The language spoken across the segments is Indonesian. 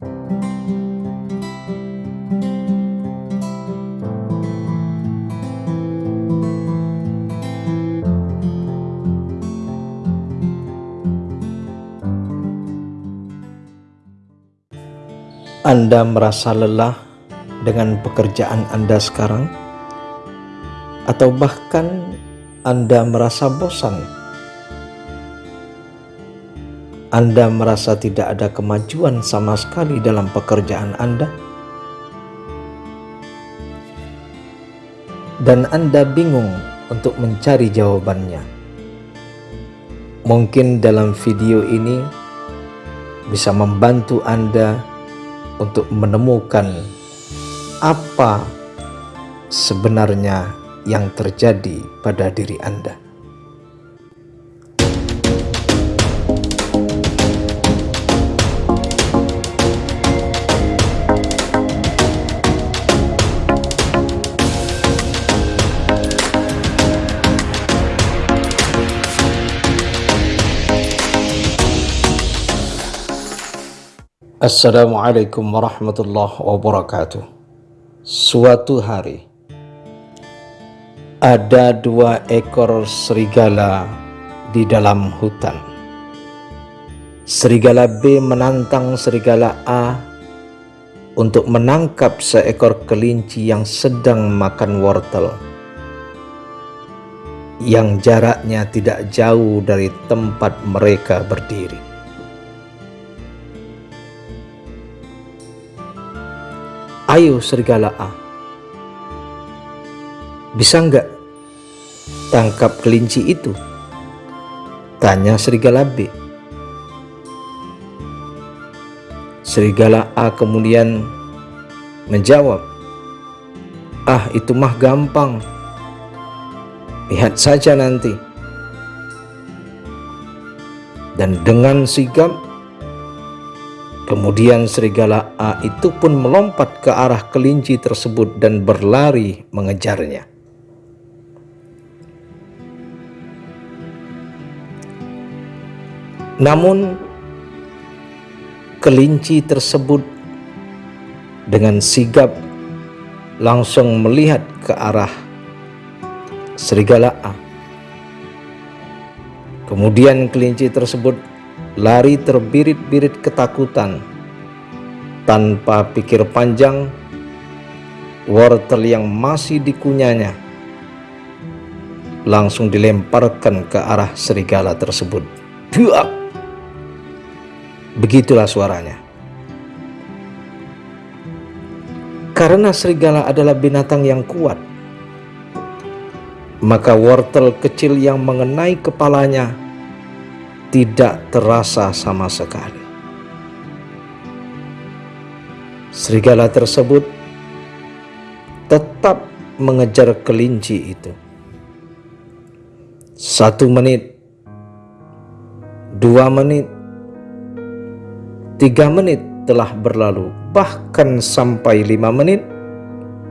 Anda merasa lelah dengan pekerjaan Anda sekarang? Atau bahkan Anda merasa bosan? Anda merasa tidak ada kemajuan sama sekali dalam pekerjaan Anda? Dan Anda bingung untuk mencari jawabannya. Mungkin dalam video ini bisa membantu Anda untuk menemukan apa sebenarnya yang terjadi pada diri Anda. Assalamualaikum warahmatullahi wabarakatuh Suatu hari Ada dua ekor serigala di dalam hutan Serigala B menantang serigala A untuk menangkap seekor kelinci yang sedang makan wortel yang jaraknya tidak jauh dari tempat mereka berdiri. Ayo serigala A. Bisa nggak tangkap kelinci itu? Tanya serigala B. Serigala A kemudian menjawab, Ah itu mah gampang, lihat saja nanti. Dan dengan sigap Kemudian serigala A itu pun melompat ke arah kelinci tersebut dan berlari mengejarnya. Namun kelinci tersebut dengan sigap langsung melihat ke arah serigala A. Kemudian kelinci tersebut lari terbirit-birit ketakutan. Tanpa pikir panjang, wortel yang masih dikunyanya langsung dilemparkan ke arah serigala tersebut. Buak! Begitulah suaranya. Karena serigala adalah binatang yang kuat, maka wortel kecil yang mengenai kepalanya tidak terasa sama sekali. Serigala tersebut tetap mengejar kelinci itu. Satu menit, dua menit, tiga menit telah berlalu, bahkan sampai lima menit,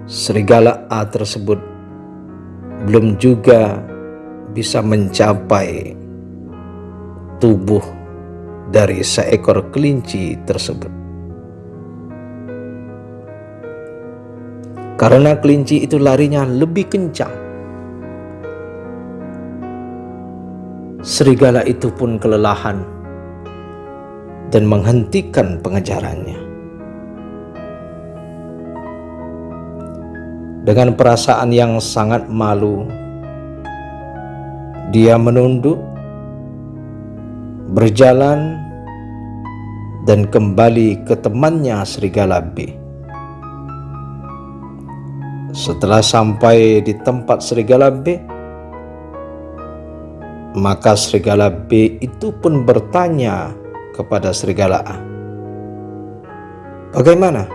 serigala A tersebut belum juga bisa mencapai tubuh dari seekor kelinci tersebut. Karena kelinci itu larinya lebih kencang. Serigala itu pun kelelahan dan menghentikan pengejarannya. Dengan perasaan yang sangat malu, dia menunduk berjalan dan kembali ke temannya serigala B. Setelah sampai di tempat serigala B, maka serigala B itu pun bertanya kepada serigala A. Bagaimana?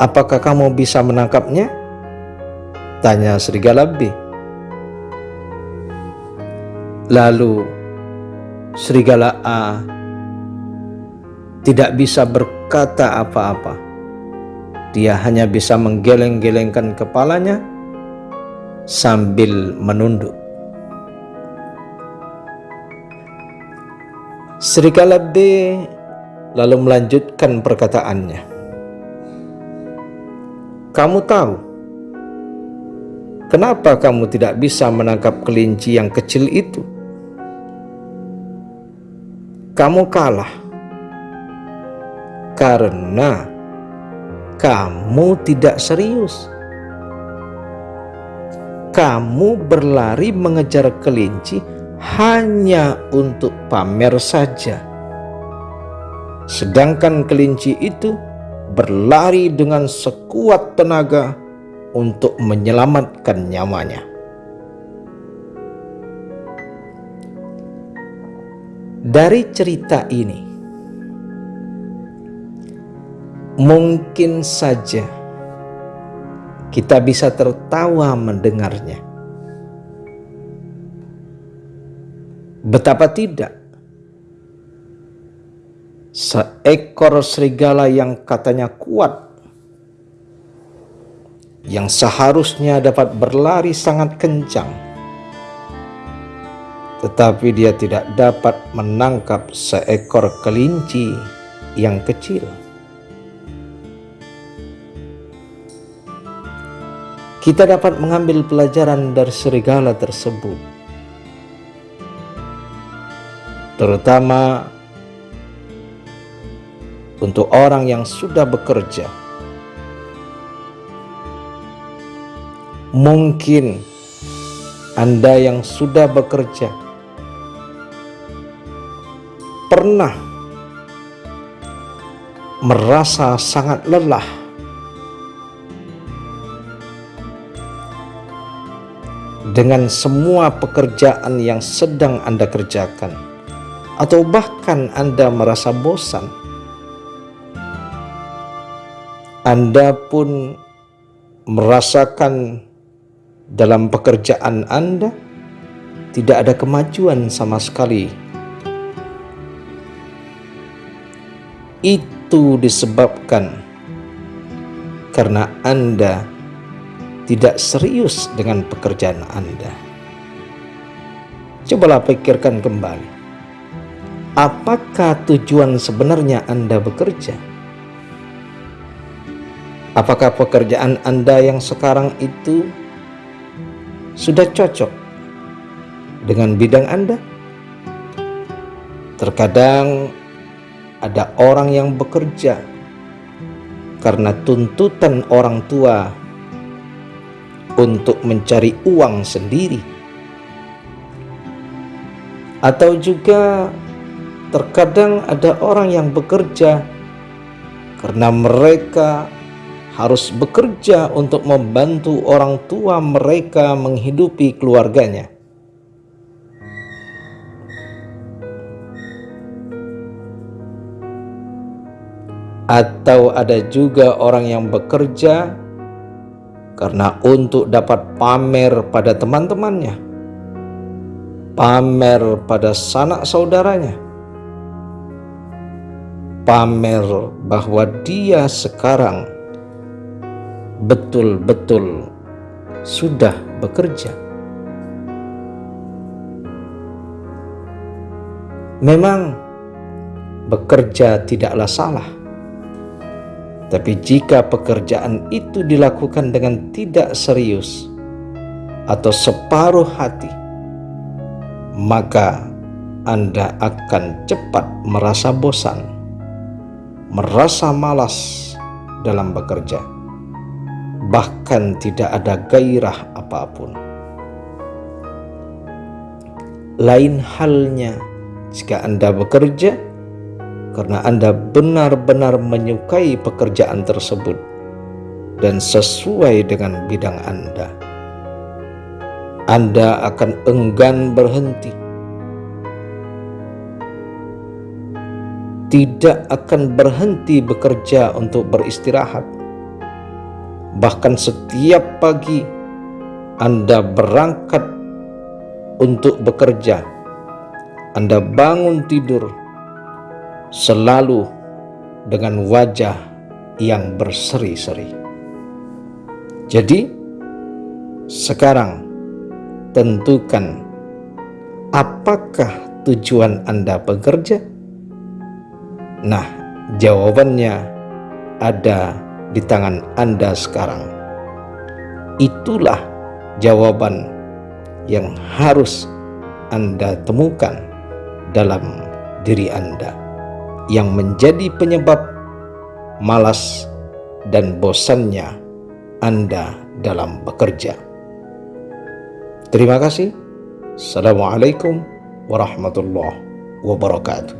Apakah kamu bisa menangkapnya? Tanya serigala B. Lalu serigala A tidak bisa berkata apa-apa. Dia hanya bisa menggeleng-gelengkan kepalanya sambil menunduk. Serigala B lalu melanjutkan perkataannya. Kamu tahu kenapa kamu tidak bisa menangkap kelinci yang kecil itu? Kamu kalah karena kamu tidak serius. Kamu berlari mengejar kelinci hanya untuk pamer saja. Sedangkan kelinci itu berlari dengan sekuat tenaga untuk menyelamatkan nyamanya. Dari cerita ini, mungkin saja kita bisa tertawa mendengarnya. Betapa tidak, seekor serigala yang katanya kuat, yang seharusnya dapat berlari sangat kencang, tetapi dia tidak dapat menangkap seekor kelinci yang kecil. kita dapat mengambil pelajaran dari serigala tersebut. Terutama untuk orang yang sudah bekerja. Mungkin Anda yang sudah bekerja pernah merasa sangat lelah dengan semua pekerjaan yang sedang Anda kerjakan, atau bahkan Anda merasa bosan. Anda pun merasakan dalam pekerjaan Anda tidak ada kemajuan sama sekali. Itu disebabkan karena Anda tidak serius dengan pekerjaan Anda. Cobalah pikirkan kembali. Apakah tujuan sebenarnya Anda bekerja? Apakah pekerjaan Anda yang sekarang itu sudah cocok dengan bidang Anda? Terkadang ada orang yang bekerja karena tuntutan orang tua untuk mencari uang sendiri, atau juga terkadang ada orang yang bekerja karena mereka harus bekerja untuk membantu orang tua mereka menghidupi keluarganya. Atau ada juga orang yang bekerja karena untuk dapat pamer pada teman-temannya, pamer pada sanak saudaranya, pamer bahwa dia sekarang betul-betul sudah bekerja. Memang bekerja tidaklah salah tapi jika pekerjaan itu dilakukan dengan tidak serius atau separuh hati, maka Anda akan cepat merasa bosan, merasa malas dalam bekerja, bahkan tidak ada gairah apa pun. Lain halnya jika Anda bekerja karena Anda benar-benar menyukai pekerjaan tersebut dan sesuai dengan bidang Anda. Anda akan enggan berhenti. Tidak akan berhenti bekerja untuk beristirahat. Bahkan setiap pagi Anda berangkat untuk bekerja. Anda bangun tidur selalu dengan wajah yang berseri-seri. Jadi, sekarang tentukan apakah tujuan Anda bekerja? Nah, Jawabannya ada di tangan Anda sekarang. Itulah jawaban yang harus Anda temukan dalam diri Anda yang menjadi penyebab malas dan bosannya Anda dalam bekerja. Terima kasih. Assalamualaikum warahmatullahi wabarakatuh.